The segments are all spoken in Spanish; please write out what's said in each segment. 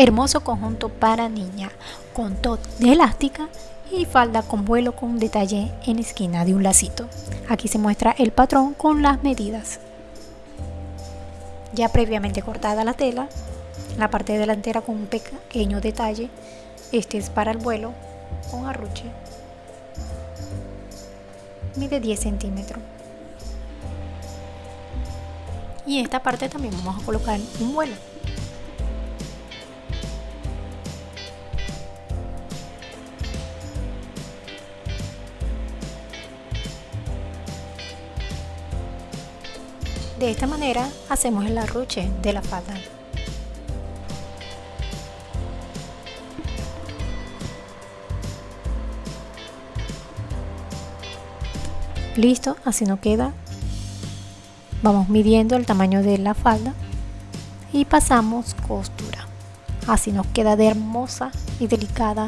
Hermoso conjunto para niña con top de elástica y falda con vuelo con detalle en esquina de un lacito. Aquí se muestra el patrón con las medidas. Ya previamente cortada la tela, la parte delantera con un pequeño detalle. Este es para el vuelo con arruche. Mide 10 centímetros. Y en esta parte también vamos a colocar un vuelo. De esta manera hacemos el arruche de la falda. Listo, así no queda. Vamos midiendo el tamaño de la falda y pasamos costura. Así nos queda de hermosa y delicada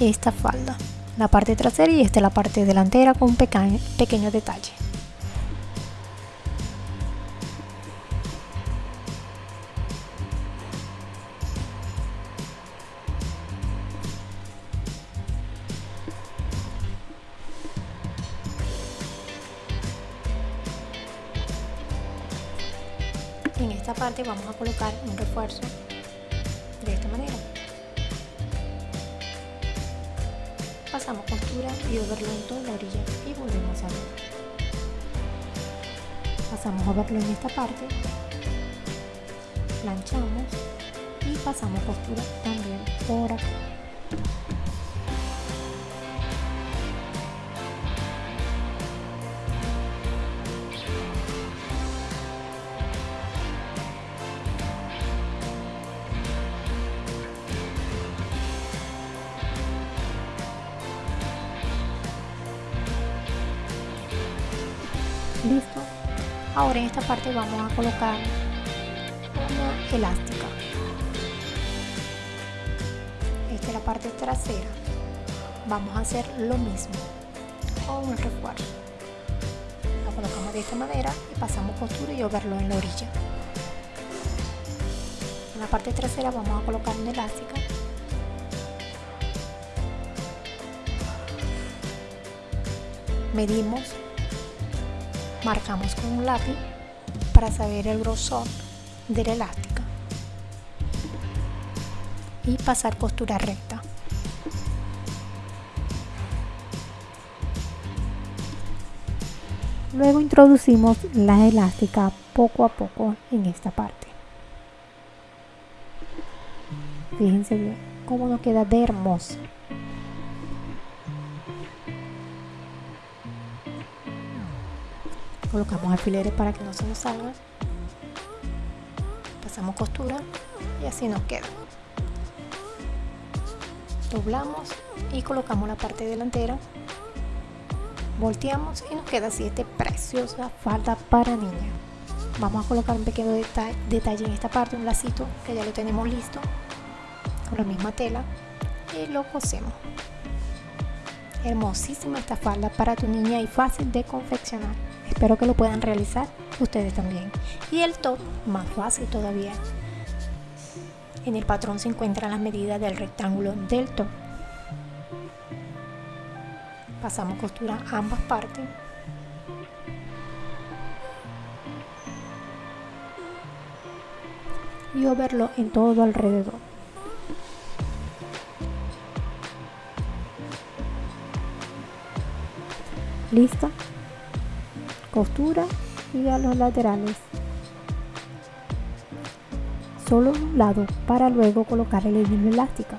esta falda. La parte trasera y esta la parte delantera con un pequeño detalle. En esta parte vamos a colocar un refuerzo de esta manera. Pasamos costura y overlock en toda la orilla y volvemos a ver. Pasamos overlock en esta parte planchamos y pasamos costura también por acá listo. Ahora en esta parte vamos a colocar una elástica. Esta es la parte trasera. Vamos a hacer lo mismo con un refuerzo. La colocamos de esta manera y pasamos costura y verlo en la orilla. En la parte trasera vamos a colocar una elástica. Medimos marcamos con un lápiz para saber el grosor de la elástica y pasar costura recta. Luego introducimos la elástica poco a poco en esta parte. Fíjense bien cómo nos queda de hermoso colocamos alfileres para que no se nos salga. Pasamos costura y así nos queda. Doblamos y colocamos la parte delantera. Volteamos y nos queda así esta preciosa falda para niña. Vamos a colocar un pequeño detalle, detalle en esta parte un lacito que ya lo tenemos listo con la misma tela y lo cosemos. Hermosísima esta falda para tu niña y fácil de confeccionar Espero que lo puedan realizar ustedes también. Y el top, más fácil todavía. En el patrón se encuentran las medidas del rectángulo del top. Pasamos costura a ambas partes. Y overlo en todo alrededor. ¿Listo? Costura y a los laterales. Solo un lado para luego colocar el hilo elástico.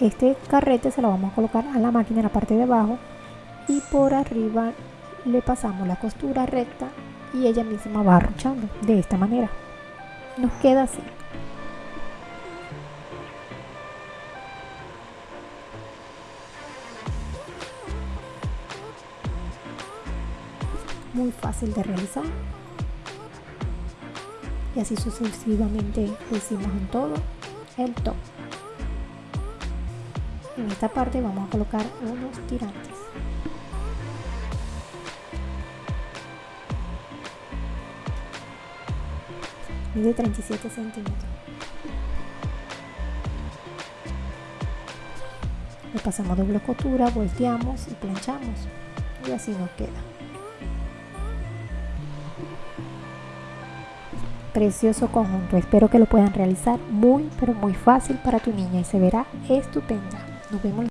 Este carrete se lo vamos a colocar a la máquina en la parte de abajo y por arriba le pasamos la costura recta y ella misma va arruchando de esta manera. Nos queda así fácil de realizar. Y así sucesivamente lo hicimos en todo el top. En esta parte vamos a colocar unos tirantes. Mide 37 centímetros. Le pasamos doble costura volteamos y planchamos. Y así nos queda precioso conjunto espero que lo puedan realizar. Muy pero muy fácil para tu niña y se verá estupenda. Nos vemos